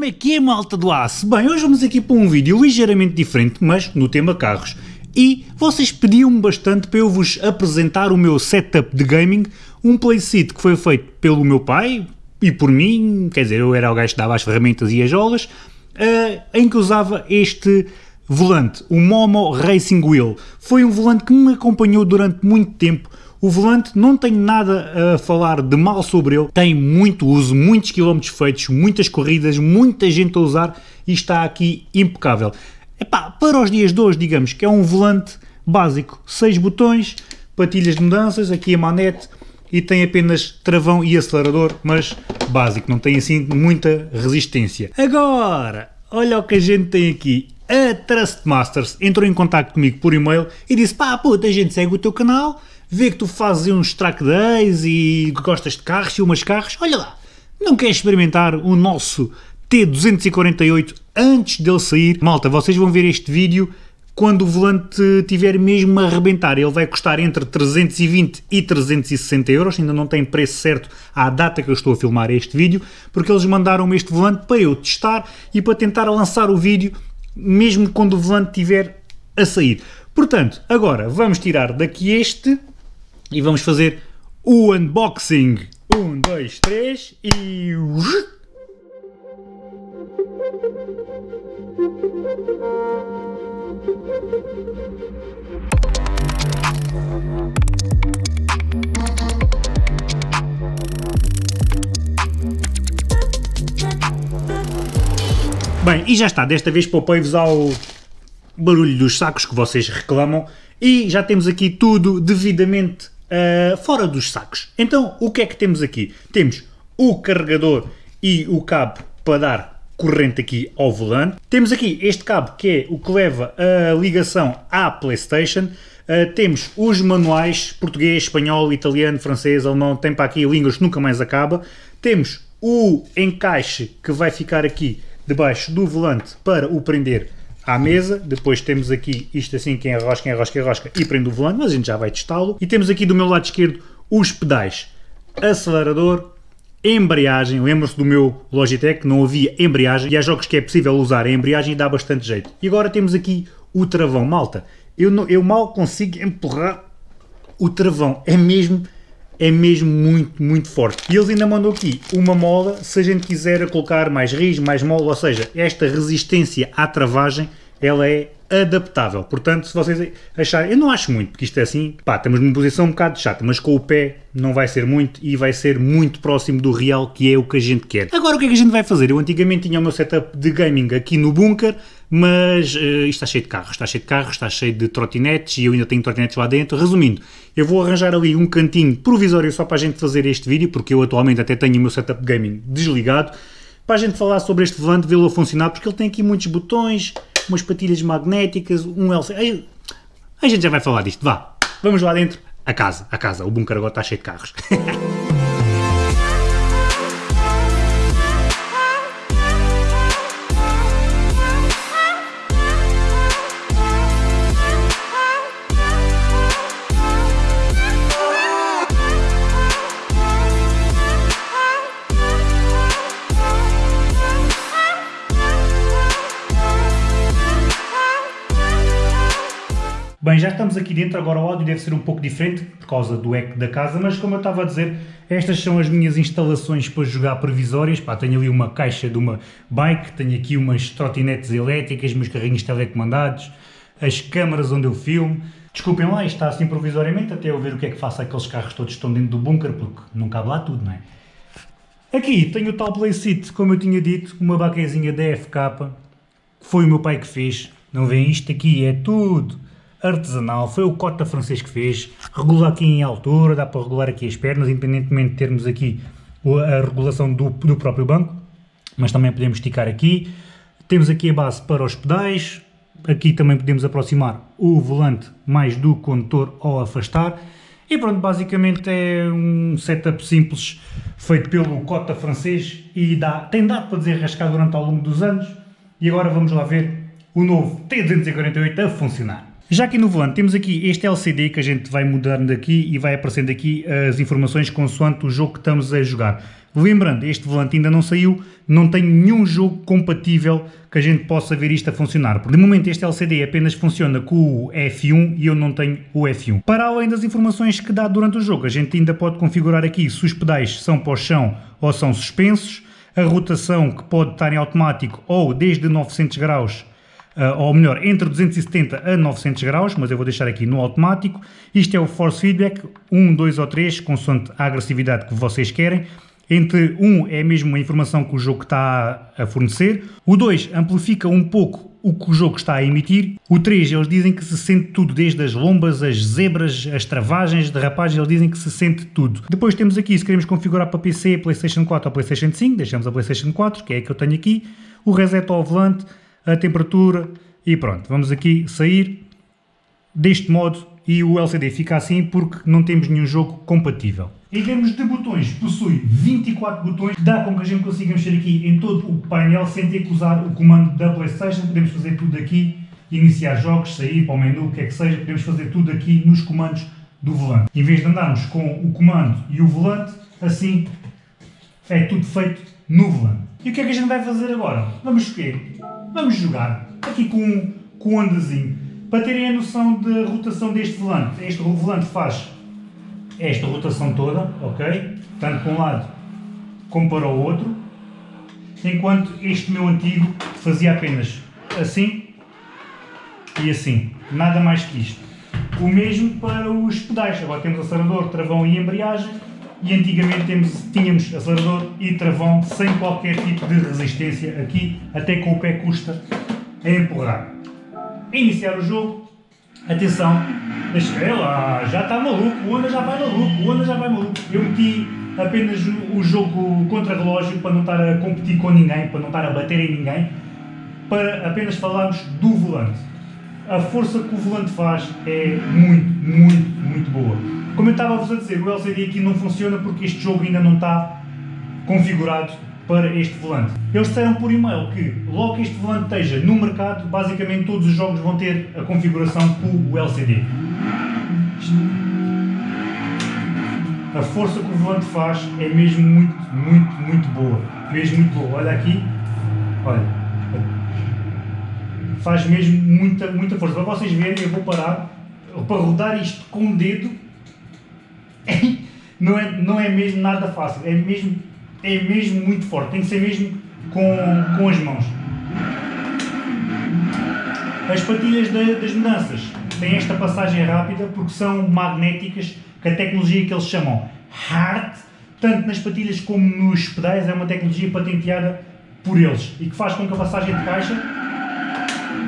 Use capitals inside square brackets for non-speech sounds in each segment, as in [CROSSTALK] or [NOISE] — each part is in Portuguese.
Como é que é, malta do aço? Bem, hoje vamos aqui para um vídeo ligeiramente diferente, mas no tema carros. E vocês pediam-me bastante para eu vos apresentar o meu setup de gaming, um playset que foi feito pelo meu pai e por mim, quer dizer, eu era o gajo que dava as ferramentas e as jolas, uh, em que usava este volante, o Momo Racing Wheel. Foi um volante que me acompanhou durante muito tempo, o volante não tem nada a falar de mal sobre ele, tem muito uso, muitos quilómetros feitos, muitas corridas, muita gente a usar e está aqui impecável. Epá, para os dias de hoje, digamos que é um volante básico, 6 botões, patilhas de mudanças, aqui a manete e tem apenas travão e acelerador, mas básico, não tem assim muita resistência. Agora, olha o que a gente tem aqui. A Trustmasters entrou em contato comigo por e-mail e disse, pá, puta, a gente segue o teu canal, vê que tu fazes uns track days e gostas de carros, e umas carros, olha lá, não queres experimentar o nosso T248 antes dele sair? Malta, vocês vão ver este vídeo quando o volante tiver mesmo a arrebentar. Ele vai custar entre 320 e 360 euros, ainda não tem preço certo à data que eu estou a filmar este vídeo, porque eles mandaram-me este volante para eu testar e para tentar lançar o vídeo mesmo quando o volante estiver a sair. Portanto, agora vamos tirar daqui este e vamos fazer o unboxing. Um, dois, três e... Bem, e já está, desta vez poupei-vos ao barulho dos sacos que vocês reclamam. E já temos aqui tudo devidamente uh, fora dos sacos. Então, o que é que temos aqui? Temos o carregador e o cabo para dar corrente aqui ao volante. Temos aqui este cabo que é o que leva a ligação à Playstation. Uh, temos os manuais português, espanhol, italiano, francês, alemão, tem para aqui línguas que nunca mais acaba. Temos o encaixe que vai ficar aqui debaixo do volante para o prender à mesa, depois temos aqui isto assim, quem enrosca, enrosca, enrosca e prende o volante, mas a gente já vai testá-lo. E temos aqui do meu lado esquerdo os pedais, acelerador, embreagem, lembram-se do meu Logitech, não havia embreagem, e há jogos que é possível usar a embreagem e dá bastante jeito. E agora temos aqui o travão, malta, eu, não, eu mal consigo empurrar o travão, é mesmo é mesmo muito, muito forte. E eles ainda mandam aqui uma mola, se a gente quiser colocar mais ris, mais mola, ou seja, esta resistência à travagem, ela é adaptável. Portanto, se vocês acharem, eu não acho muito, porque isto é assim, pá, estamos numa posição um bocado chata, mas com o pé não vai ser muito e vai ser muito próximo do real, que é o que a gente quer. Agora, o que é que a gente vai fazer? Eu antigamente tinha o meu setup de gaming aqui no bunker, mas uh, isto está cheio de carros, está cheio de carros, está cheio de trotinetes e eu ainda tenho trotinetes lá dentro. Resumindo, eu vou arranjar ali um cantinho provisório só para a gente fazer este vídeo, porque eu atualmente até tenho o meu setup gaming desligado, para a gente falar sobre este volante, vê-lo a funcionar, porque ele tem aqui muitos botões, umas patilhas magnéticas, um LCD... A gente já vai falar disto, vá, vamos lá dentro, a casa, a casa, o bunker agora está cheio de carros. [LAUGHS] estamos aqui dentro, agora o áudio deve ser um pouco diferente por causa do eco da casa, mas como eu estava a dizer, estas são as minhas instalações para jogar previsórias. Pá, tenho ali uma caixa de uma bike, tenho aqui umas trotinetes elétricas, meus carrinhos telecomandados, as câmaras onde eu filmo. Desculpem lá, está assim provisoriamente, até eu ver o que é que faço aqueles carros todos que estão dentro do bunker, porque não cabe lá tudo, não é? Aqui tenho o tal playseat, como eu tinha dito, uma baquezinha DFK, que foi o meu pai que fez. Não vêem isto aqui, é tudo artesanal, foi o Cota francês que fez, regula aqui em altura, dá para regular aqui as pernas, independentemente de termos aqui a regulação do, do próprio banco, mas também podemos esticar aqui. Temos aqui a base para os pedais, aqui também podemos aproximar o volante mais do condutor ao afastar. E pronto, basicamente é um setup simples feito pelo Cota francês e dá, tem dado para desenrascar durante ao longo dos anos. E agora vamos lá ver o novo T248 a funcionar. Já aqui no volante temos aqui este LCD que a gente vai mudando aqui e vai aparecendo aqui as informações consoante o jogo que estamos a jogar. Lembrando, este volante ainda não saiu, não tem nenhum jogo compatível que a gente possa ver isto a funcionar. De momento este LCD apenas funciona com o F1 e eu não tenho o F1. Para além das informações que dá durante o jogo, a gente ainda pode configurar aqui se os pedais são para o chão ou são suspensos, a rotação que pode estar em automático ou desde 900 graus ou melhor, entre 270 a 900 graus, mas eu vou deixar aqui no automático. Isto é o Force Feedback, 1, 2 ou 3, consoante a agressividade que vocês querem. Entre 1 é mesmo a informação que o jogo está a fornecer. O 2 amplifica um pouco o que o jogo está a emitir. O 3, eles dizem que se sente tudo, desde as lombas, as zebras, as travagens, derrapagens, eles dizem que se sente tudo. Depois temos aqui, se queremos configurar para PC, Playstation 4 ou Playstation 5, deixamos a Playstation 4, que é a que eu tenho aqui. O reset ao volante, a temperatura e pronto. Vamos aqui sair deste modo e o LCD fica assim porque não temos nenhum jogo compatível. Em termos de botões, possui 24 botões, dá com que a gente consiga mexer aqui em todo o painel sem ter que usar o comando da Playstation, podemos fazer tudo aqui, iniciar jogos, sair para o menu, o que é que seja, podemos fazer tudo aqui nos comandos do volante. Em vez de andarmos com o comando e o volante, assim é tudo feito no volante. E o que é que a gente vai fazer agora? Vamos escolher, vamos jogar aqui com, com um andazinho, para terem a noção da rotação deste volante. Este volante faz esta rotação toda, ok? Tanto para um lado como para o outro, enquanto este meu antigo fazia apenas assim e assim, nada mais que isto. O mesmo para os pedais, agora temos acelerador, travão e embreagem, e antigamente temos, tínhamos acelerador e travão sem qualquer tipo de resistência aqui, até com o pé custa a empurrar. Iniciar o jogo, atenção, Deixa lá, já está maluco, o Ana já vai maluco, o Ana já vai maluco. Eu meti apenas o jogo contra relógio para não estar a competir com ninguém, para não estar a bater em ninguém, para apenas falarmos do volante. A força que o volante faz é muito, muito, muito boa. Como eu estava-vos a dizer, o LCD aqui não funciona porque este jogo ainda não está configurado para este volante. Eles disseram por e-mail que logo que este volante esteja no mercado, basicamente todos os jogos vão ter a configuração com o LCD. A força que o volante faz é mesmo muito, muito, muito boa. Mesmo muito boa. Olha aqui, olha. Faz mesmo muita, muita força. Para vocês verem, eu vou parar para rodar isto com o dedo. [LAUGHS] Não é, não é mesmo nada fácil. É mesmo é mesmo muito forte, tem que ser mesmo com, com as mãos. As patilhas das mudanças têm esta passagem rápida porque são magnéticas, que a tecnologia que eles chamam HART, tanto nas patilhas como nos pedais, é uma tecnologia patenteada por eles e que faz com que a passagem de caixa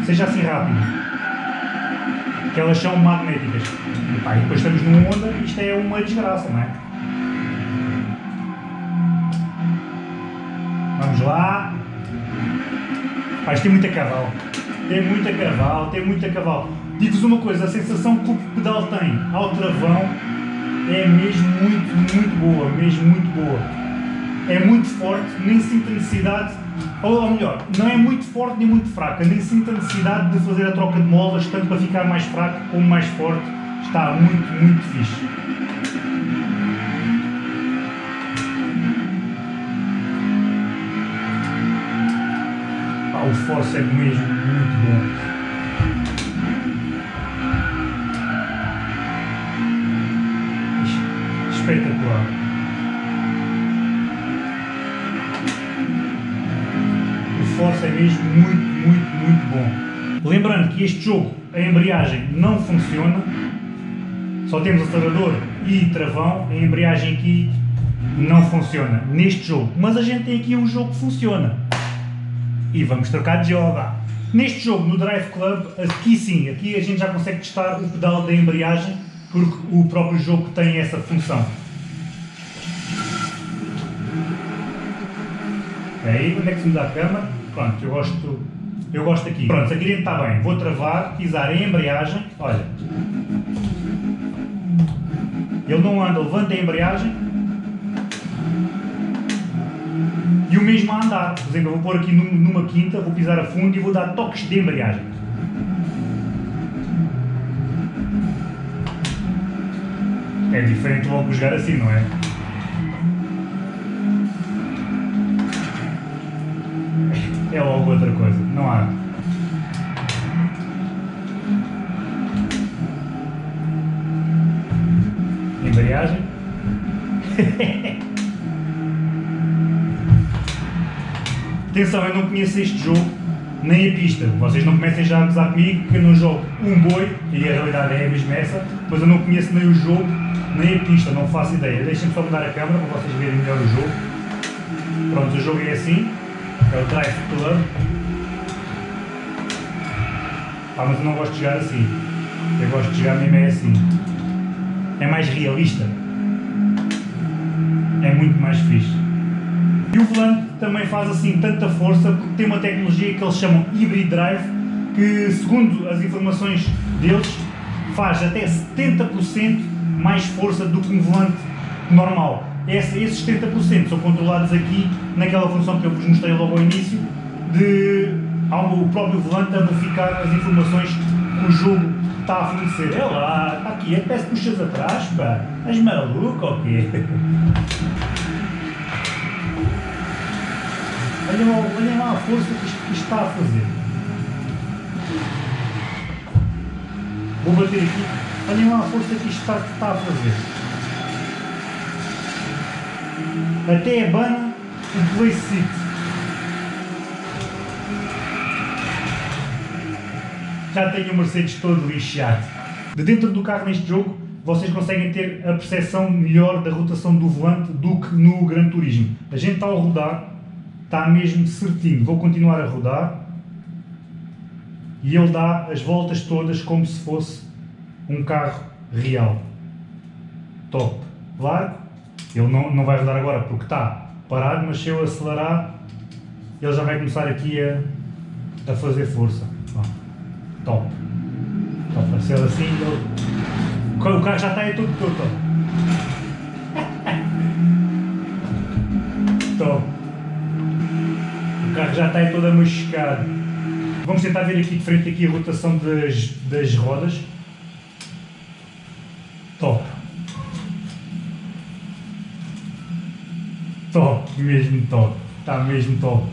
seja assim rápida. Que elas são magnéticas. E, pá, e depois estamos numa onda, isto é uma desgraça, não é? Vamos lá. Pá, isto tem muita cavalo. Tem muita cavalo, tem muita cavalo. Digo-vos uma coisa, a sensação que o pedal tem ao travão é mesmo muito, muito boa, mesmo muito boa. É muito forte, nem sinto necessidade, ou, ou melhor, não é muito forte nem muito fraca, nem sinto a necessidade de fazer a troca de molas, tanto para ficar mais fraco como mais forte. Está muito, muito fixe. o Force é mesmo muito bom. É mesmo muito, muito, muito bom. Lembrando que este jogo, a embreagem não funciona, só temos acelerador e travão, a embreagem aqui não funciona neste jogo, mas a gente tem aqui um jogo que funciona e vamos trocar de jogo. Neste jogo, no Drive Club, aqui sim, aqui a gente já consegue testar o pedal da embreagem, porque o próprio jogo tem essa função. Aí, onde é que se muda a câmera? Pronto, eu gosto, eu gosto aqui. Pronto, aqui dentro está bem. Vou travar, pisar a embreagem, olha. Ele não anda, levanta a embreagem, E o mesmo a andar. Por exemplo, eu vou pôr aqui numa quinta, vou pisar a fundo e vou dar toques de embreagem. É diferente logo jogar assim, não é? É logo outra coisa, não há. Embreagem. [LAUGHS] Atenção, eu não conheço este jogo, nem a pista. Vocês não comecem já a gozar comigo que eu não jogo um boi, e a realidade é a mesma essa, eu não conheço nem o jogo, nem a pista, não faço ideia. Deixem-me só mudar a câmera para vocês verem melhor o jogo. Pronto, o jogo é assim, é o Drive Club. Ah, mas eu não gosto de jogar assim. Eu gosto de jogar mesmo é assim. É mais realista. É muito mais fixe. E o volante também faz assim tanta força porque tem uma tecnologia que eles chamam Hybrid Drive que, segundo as informações deles, faz até 70% mais força do que um volante normal. Esse, esses 70% são controlados aqui naquela função que eu vos mostrei logo ao início de ao próprio volante amplificar as informações que o jogo está a fornecer. É lá, está aqui, é peço puxas atrás, pá. És maluco ou quê? [LAUGHS] Olhem lá, olhem lá a força que isto, que isto está a fazer. Vou bater aqui. Olhem lá a força que isto está, está a fazer. Até abana o playseat. Já tenho o Mercedes todo lixado. De dentro do carro neste jogo, vocês conseguem ter a percepção melhor da rotação do volante do que no Gran Turismo. A gente está a rodar, está mesmo certinho. Vou continuar a rodar e ele dá as voltas todas como se fosse um carro real. Top. Largo, ele não, não vai rodar agora porque está parado, mas se eu acelerar, ele já vai começar aqui a, a fazer força. Top. Top. Se ele assim, ele... o carro já está aí tudo todo. [LAUGHS] Top. O carro já está aí todo amascado. Vamos tentar ver aqui de frente aqui a rotação das, das rodas. Top. Top, mesmo top. Está mesmo top.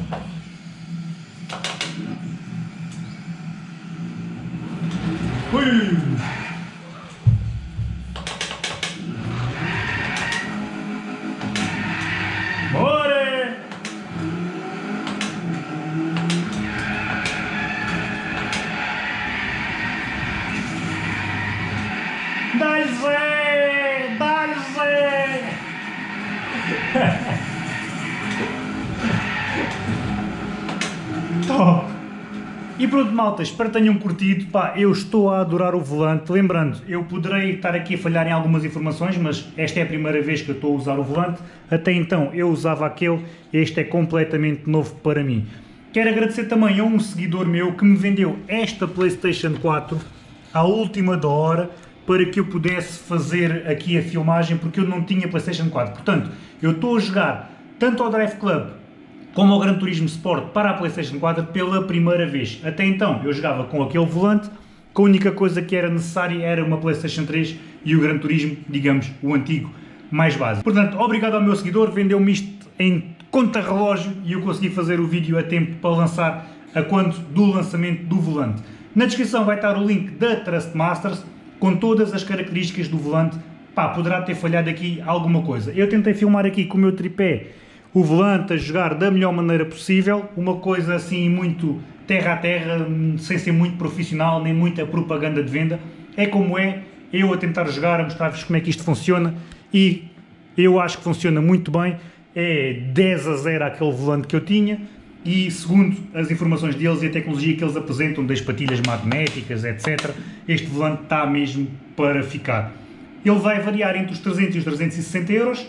Pronto malta, espero que tenham curtido, pá, eu estou a adorar o volante, lembrando, eu poderei estar aqui a falhar em algumas informações, mas esta é a primeira vez que eu estou a usar o volante, até então eu usava aquele, este é completamente novo para mim. Quero agradecer também a um seguidor meu que me vendeu esta Playstation 4 à última da hora, para que eu pudesse fazer aqui a filmagem, porque eu não tinha Playstation 4, portanto, eu estou a jogar tanto ao Drive Club como ao Gran Turismo Sport para a Playstation 4 pela primeira vez. Até então eu jogava com aquele volante, que a única coisa que era necessária era uma Playstation 3 e o Gran Turismo, digamos, o antigo, mais básico. Portanto, obrigado ao meu seguidor, vendeu-me isto em conta-relógio e eu consegui fazer o vídeo a tempo para lançar a quanto do lançamento do volante. Na descrição vai estar o link da Trustmasters com todas as características do volante. Pá, poderá ter falhado aqui alguma coisa. Eu tentei filmar aqui com o meu tripé o volante a jogar da melhor maneira possível, uma coisa assim muito terra a terra, sem ser muito profissional, nem muita propaganda de venda. É como é, eu a tentar jogar, a mostrar-vos como é que isto funciona e eu acho que funciona muito bem. É 10 a 0 aquele volante que eu tinha e segundo as informações deles e a tecnologia que eles apresentam das patilhas magnéticas, etc., este volante está mesmo para ficar. Ele vai variar entre os 300 e os 360 euros,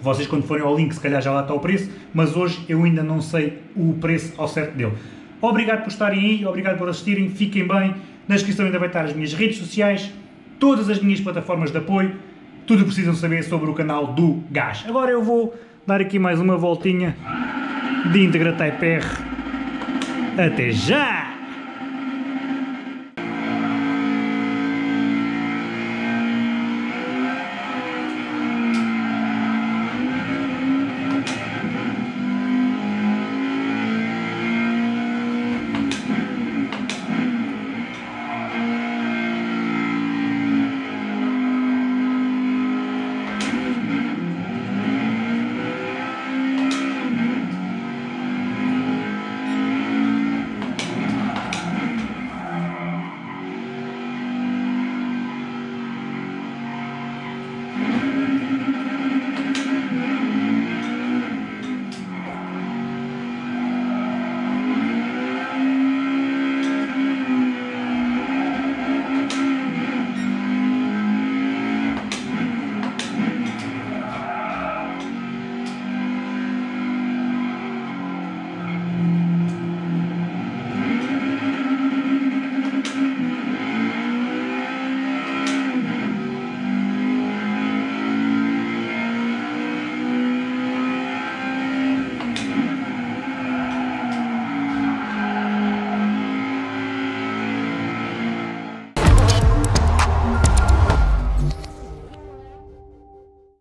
vocês quando forem ao link se calhar já lá está o preço, mas hoje eu ainda não sei o preço ao certo dele. Obrigado por estarem aí, obrigado por assistirem, fiquem bem, na descrição ainda vai estar as minhas redes sociais, todas as minhas plataformas de apoio, tudo precisam saber sobre o canal do Gás. Agora eu vou dar aqui mais uma voltinha de Integra Type R. Até já!